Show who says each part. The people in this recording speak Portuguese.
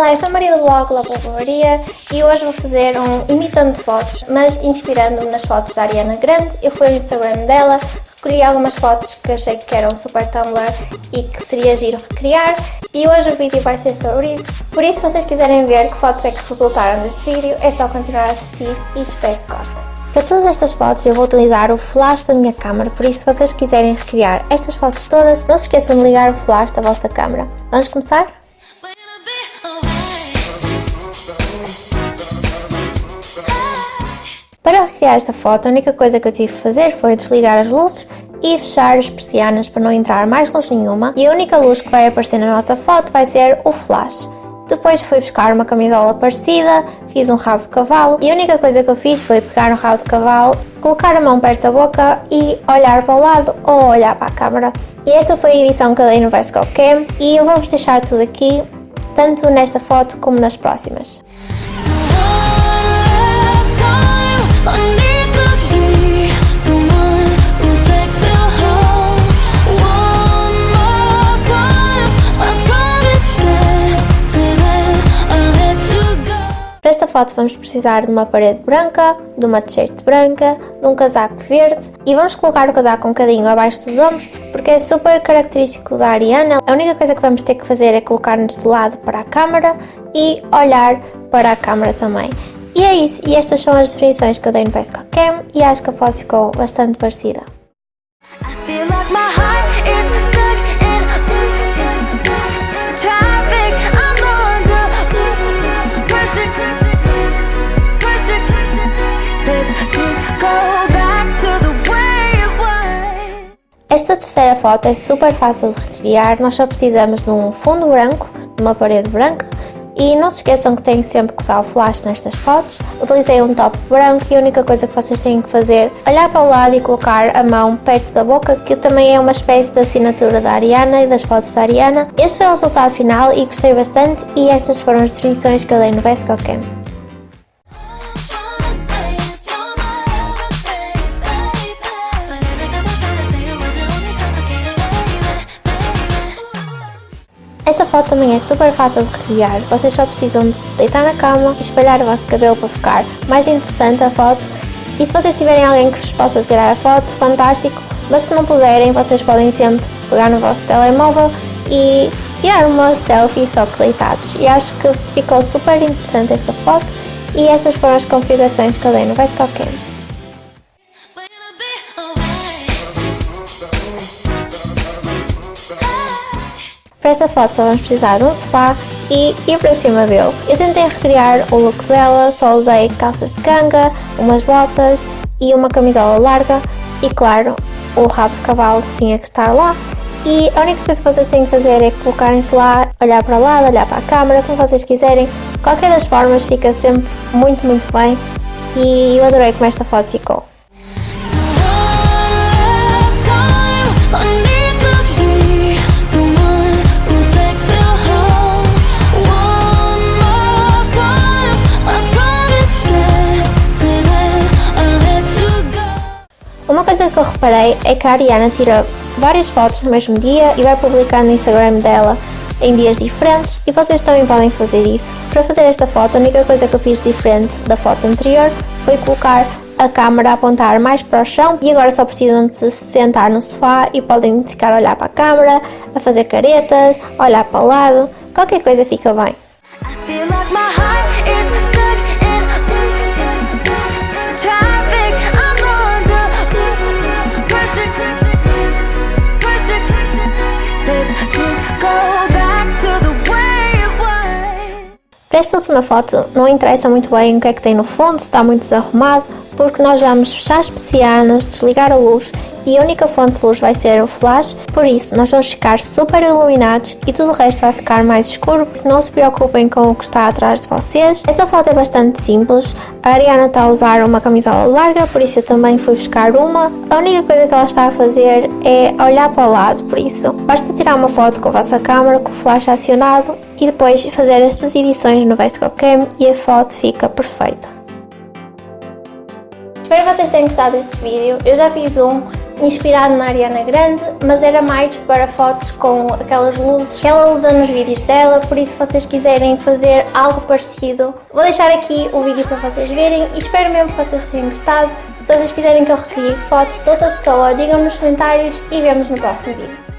Speaker 1: Olá, eu sou a Maria do blog La Maria e hoje vou fazer um imitando fotos, mas inspirando-me nas fotos da Ariana Grande. Eu fui ao Instagram dela, recolhi algumas fotos que achei que eram super Tumblr e que seria giro recriar e hoje o vídeo vai ser sobre isso. Por isso, se vocês quiserem ver que fotos é que resultaram deste vídeo, é só continuar a assistir e espero que gostem. Para todas estas fotos eu vou utilizar o flash da minha câmera, por isso se vocês quiserem recriar estas fotos todas, não se esqueçam de ligar o flash da vossa câmera. Vamos começar? Para recriar esta foto, a única coisa que eu tive que fazer foi desligar as luzes e fechar as persianas para não entrar mais luz nenhuma e a única luz que vai aparecer na nossa foto vai ser o flash. Depois fui buscar uma camisola parecida, fiz um rabo de cavalo e a única coisa que eu fiz foi pegar um rabo de cavalo, colocar a mão perto da boca e olhar para o lado ou olhar para a câmera. E esta foi a edição que eu dei no Vesco Cam e eu vou-vos deixar tudo aqui, tanto nesta foto como nas próximas. Vamos precisar de uma parede branca, de uma t-shirt branca, de um casaco verde e vamos colocar o casaco um bocadinho abaixo dos ombros porque é super característico da Ariana. A única coisa que vamos ter que fazer é colocar-nos de lado para a câmera e olhar para a câmera também. E é isso, e estas são as definições que eu dei no Vesco Cam e acho que a foto ficou bastante parecida. Esta terceira foto é super fácil de recriar, nós só precisamos de um fundo branco, de uma parede branca e não se esqueçam que têm sempre que usar o flash nestas fotos. Utilizei um top branco e a única coisa que vocês têm que fazer é olhar para o lado e colocar a mão perto da boca, que também é uma espécie de assinatura da Ariana e das fotos da Ariana. Este foi o resultado final e gostei bastante e estas foram as definições que eu dei no Vesco Cam. Também é super fácil de recriar, vocês só precisam de se deitar na cama e espalhar o vosso cabelo para ficar mais interessante a foto e se vocês tiverem alguém que vos possa tirar a foto, fantástico, mas se não puderem, vocês podem sempre pegar no vosso telemóvel e tirar uma selfie só que deitados. E acho que ficou super interessante esta foto e estas foram as configurações que eu dei no Best Cam. Para esta foto só vamos precisar de um sofá e ir para cima dele. Eu tentei recriar o look dela, só usei calças de ganga, umas botas e uma camisola larga e claro, o rabo de cavalo que tinha que estar lá. E a única coisa que vocês têm que fazer é colocarem-se lá, olhar para o lado, olhar para a câmera, como vocês quiserem. Qualquer das formas fica sempre muito, muito bem e eu adorei como esta foto ficou. É que a Ariana tira várias fotos no mesmo dia e vai publicar no Instagram dela em dias diferentes e vocês também podem fazer isso. Para fazer esta foto, a única coisa que eu fiz diferente da foto anterior foi colocar a câmera a apontar mais para o chão e agora só precisam de se sentar no sofá e podem ficar a olhar para a câmera, a fazer caretas, olhar para o lado, qualquer coisa fica bem. Esta última foto não interessa muito bem o que é que tem no fundo, se está muito desarrumado, porque nós vamos fechar as persianas, desligar a luz e a única fonte de luz vai ser o flash, por isso nós vamos ficar super iluminados e tudo o resto vai ficar mais escuro, se não se preocupem com o que está atrás de vocês. Esta foto é bastante simples, a Ariana está a usar uma camisola larga, por isso eu também fui buscar uma. A única coisa que ela está a fazer é olhar para o lado, por isso basta tirar uma foto com a vossa câmera, com o flash acionado e depois fazer estas edições no Cam e a foto fica perfeita. Espero que vocês tenham gostado deste vídeo, eu já fiz um inspirado na Ariana Grande, mas era mais para fotos com aquelas luzes que ela usa nos vídeos dela, por isso se vocês quiserem fazer algo parecido, vou deixar aqui o vídeo para vocês verem e espero mesmo que vocês tenham gostado. Se vocês quiserem que eu recrie fotos de outra pessoa, digam nos comentários e vemos no próximo vídeo.